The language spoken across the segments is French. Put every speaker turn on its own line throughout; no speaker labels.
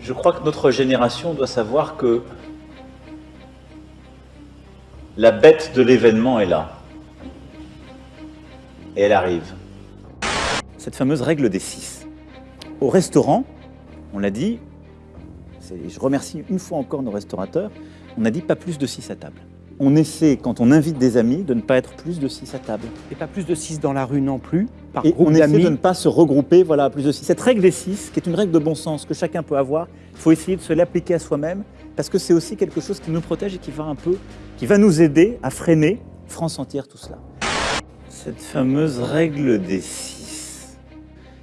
Je crois que notre génération doit savoir que la bête de l'événement est là. Et elle arrive. Cette fameuse règle des six. Au restaurant, on l'a dit, je remercie une fois encore nos restaurateurs, on a dit pas plus de six à table. On essaie, quand on invite des amis, de ne pas être plus de six à table.
Et pas plus de six dans la rue non plus,
par Et on essaie de ne pas se regrouper, voilà, plus de six. Cette règle des six, qui est une règle de bon sens que chacun peut avoir, il faut essayer de se l'appliquer à soi-même, parce que c'est aussi quelque chose qui nous protège et qui va un peu, qui va nous aider à freiner France entière tout cela. Cette fameuse règle des six,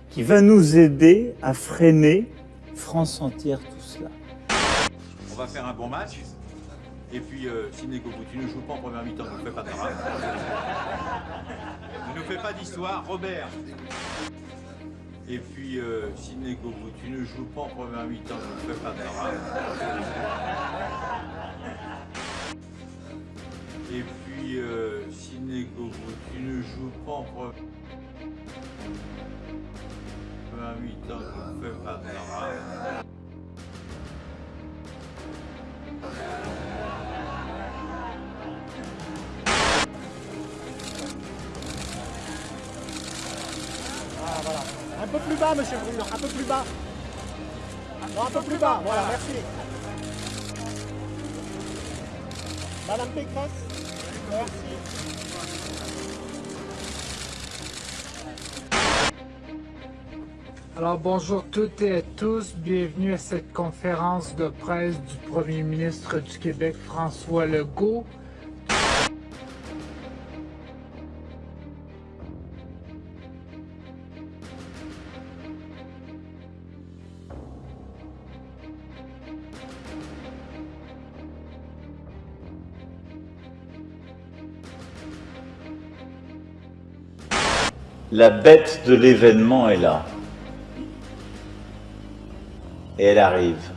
qui va nous aider à freiner France entière tout cela.
On va faire un bon match. Et puis, euh, si tu ne joues pas en première mi-temps, ne fais pas de drame. ne fais pas d'histoire. Robert. Et puis, euh, si tu ne joues pas en première mi-temps, ne fais pas de drame. Et puis, euh, si tu ne joues pas en première mi-temps, ne fais pas de drame.
Un peu plus bas, monsieur Bruno, un peu plus bas. Un peu plus bas, voilà, merci. Madame Pécresse, merci.
Alors bonjour toutes et à tous, bienvenue à cette conférence de presse du Premier ministre du Québec François Legault
La bête de l'événement est là. Et elle arrive.